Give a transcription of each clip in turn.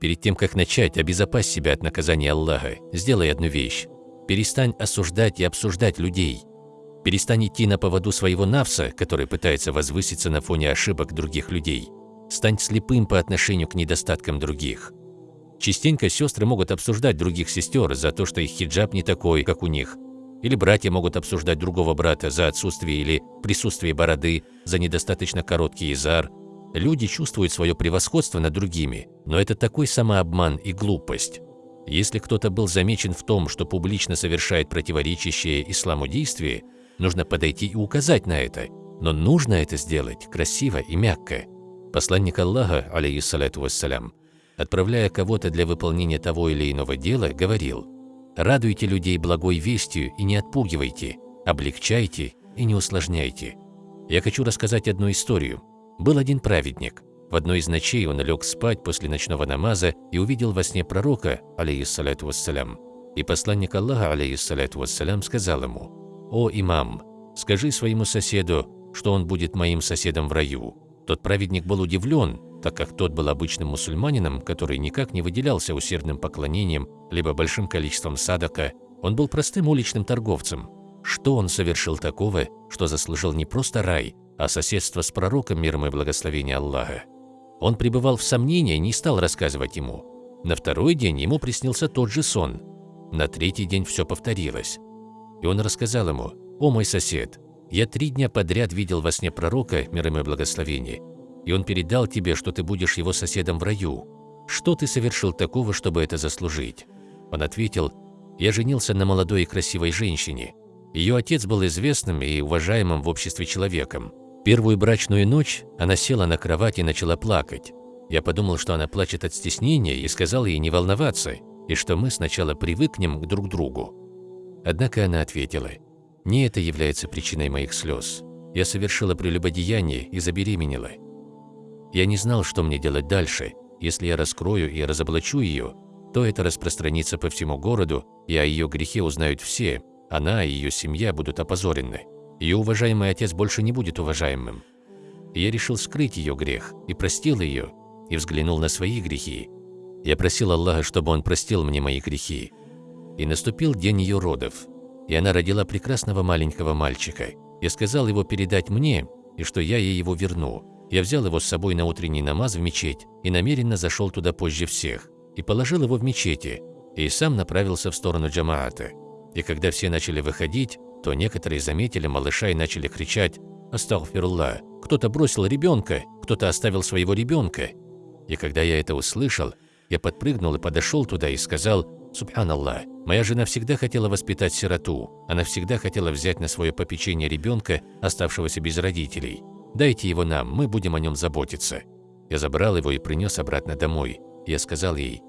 Перед тем, как начать, обезопась себя от наказания Аллаха. Сделай одну вещь. Перестань осуждать и обсуждать людей. Перестань идти на поводу своего навса, который пытается возвыситься на фоне ошибок других людей. Стань слепым по отношению к недостаткам других. Частенько сестры могут обсуждать других сестер за то, что их хиджаб не такой, как у них. Или братья могут обсуждать другого брата за отсутствие или присутствие бороды, за недостаточно короткий изар. Люди чувствуют свое превосходство над другими, но это такой самообман и глупость. Если кто-то был замечен в том, что публично совершает противоречащее исламу действие, нужно подойти и указать на это, но нужно это сделать красиво и мягко. Посланник Аллаха, алейхиссалату вассалям, отправляя кого-то для выполнения того или иного дела, говорил «Радуйте людей благой вестью и не отпугивайте, облегчайте и не усложняйте». Я хочу рассказать одну историю. Был один праведник. В одной из ночей он лег спать после ночного намаза и увидел во сне пророка, алейхиссалату вассалям. И посланник Аллаха, алейхиссалату вассалям, сказал ему «О, имам, скажи своему соседу, что он будет моим соседом в раю». Тот праведник был удивлен, так как тот был обычным мусульманином, который никак не выделялся усердным поклонением либо большим количеством садака, он был простым уличным торговцем. Что он совершил такого, что заслужил не просто рай, а соседство с пророком миром и благословения Аллаха? Он пребывал в сомнении и не стал рассказывать ему. На второй день ему приснился тот же сон. На третий день все повторилось. И он рассказал ему, «О мой сосед, я три дня подряд видел во сне пророка, миром и благословения, и он передал тебе, что ты будешь его соседом в раю. Что ты совершил такого, чтобы это заслужить?» Он ответил, «Я женился на молодой и красивой женщине. Ее отец был известным и уважаемым в обществе человеком. Первую брачную ночь она села на кровать и начала плакать. Я подумал, что она плачет от стеснения и сказал ей не волноваться, и что мы сначала привыкнем к друг другу. Однако она ответила, «Не это является причиной моих слез. Я совершила прелюбодеяние и забеременела. Я не знал, что мне делать дальше. Если я раскрою и разоблачу ее, то это распространится по всему городу, и о ее грехе узнают все. Она и ее семья будут опозорены. Ее уважаемый отец больше не будет уважаемым. я решил скрыть ее грех, и простил ее, и взглянул на свои грехи. Я просил Аллаха, чтобы Он простил мне мои грехи. И наступил день ее родов, и она родила прекрасного маленького мальчика. Я сказал его передать мне, и что я ей его верну. Я взял его с собой на утренний намаз в мечеть и намеренно зашел туда позже всех, и положил его в мечети, и сам направился в сторону джамаата. И когда все начали выходить, то некоторые заметили малыша и начали кричать «Астагфирулла!» Кто-то бросил ребенка, кто-то оставил своего ребенка. И когда я это услышал, я подпрыгнул и подошел туда и сказал «Субханаллах, моя жена всегда хотела воспитать сироту, она всегда хотела взять на свое попечение ребенка, оставшегося без родителей. Дайте его нам, мы будем о нем заботиться». Я забрал его и принес обратно домой. Я сказал ей,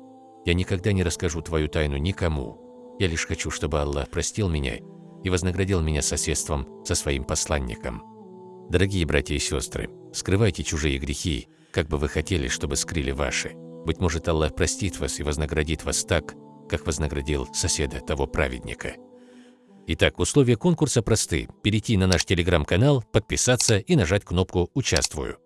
«Я никогда не расскажу твою тайну никому. Я лишь хочу, чтобы Аллах простил меня и вознаградил меня соседством со своим посланником». Дорогие братья и сестры, скрывайте чужие грехи, как бы вы хотели, чтобы скрыли ваши. Быть может, Аллах простит вас и вознаградит вас так, как вознаградил соседа того праведника. Итак, условия конкурса просты. Перейти на наш телеграм-канал, подписаться и нажать кнопку «Участвую».